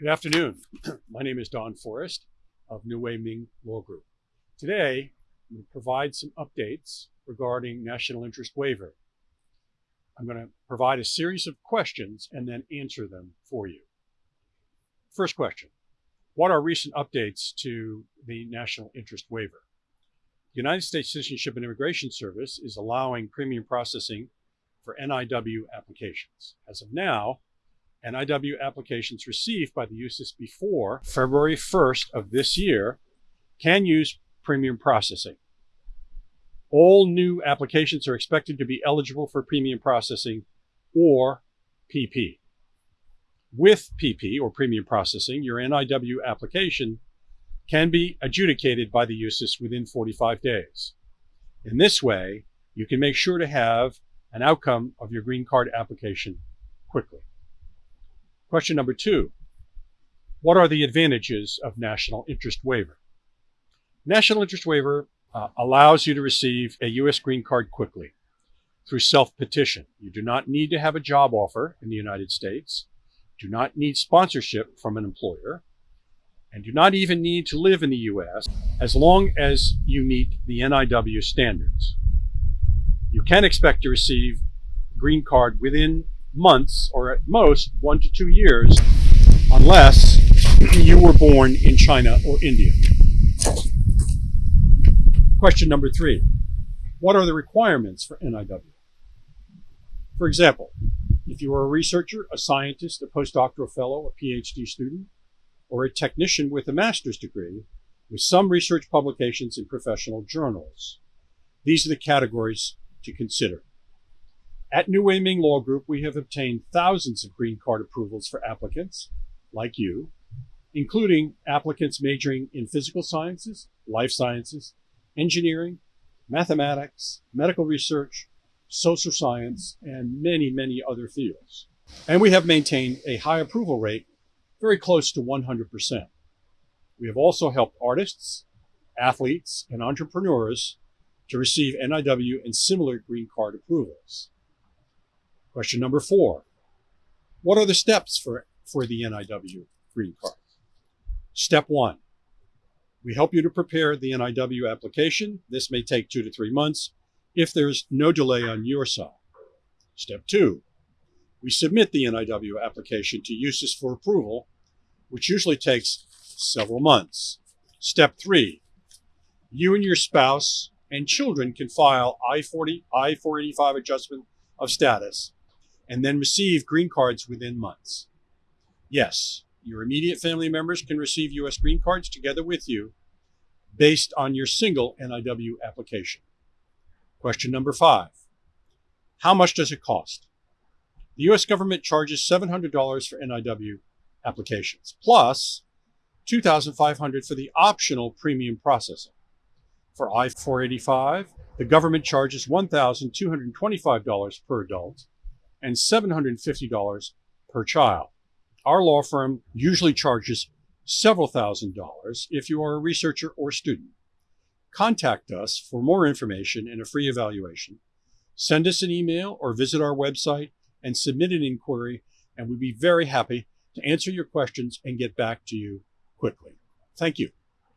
Good afternoon. My name is Don Forrest of New Wei Ming Law Group. Today, I'm going to provide some updates regarding national interest waiver. I'm going to provide a series of questions and then answer them for you. First question, what are recent updates to the national interest waiver? The United States Citizenship and Immigration Service is allowing premium processing for NIW applications. As of now, NIW applications received by the USCIS before February 1st of this year can use premium processing. All new applications are expected to be eligible for premium processing or PP. With PP or premium processing, your NIW application can be adjudicated by the USCIS within 45 days. In this way, you can make sure to have an outcome of your green card application quickly. Question number two, what are the advantages of national interest waiver? National interest waiver uh, allows you to receive a U.S. green card quickly through self-petition. You do not need to have a job offer in the United States, do not need sponsorship from an employer, and do not even need to live in the U.S. as long as you meet the NIW standards. You can expect to receive green card within months or at most one to two years unless you were born in China or India. Question number three, what are the requirements for NIW? For example, if you are a researcher, a scientist, a postdoctoral fellow, a PhD student, or a technician with a master's degree with some research publications in professional journals. These are the categories to consider. At New Ming Law Group, we have obtained thousands of green card approvals for applicants like you, including applicants majoring in physical sciences, life sciences, engineering, mathematics, medical research, social science, and many, many other fields. And we have maintained a high approval rate, very close to 100%. We have also helped artists, athletes, and entrepreneurs to receive NIW and similar green card approvals. Question number four, what are the steps for, for the NIW green card? Step one, we help you to prepare the NIW application. This may take two to three months if there's no delay on your side. Step two, we submit the NIW application to USCIS for approval, which usually takes several months. Step three, you and your spouse and children can file I-40, I-485 adjustment of status and then receive green cards within months. Yes, your immediate family members can receive U.S. green cards together with you based on your single NIW application. Question number five, how much does it cost? The U.S. government charges $700 for NIW applications, plus $2,500 for the optional premium processing. For I-485, the government charges $1,225 per adult and $750 per child. Our law firm usually charges several thousand dollars if you are a researcher or student. Contact us for more information and a free evaluation. Send us an email or visit our website and submit an inquiry, and we'd be very happy to answer your questions and get back to you quickly. Thank you.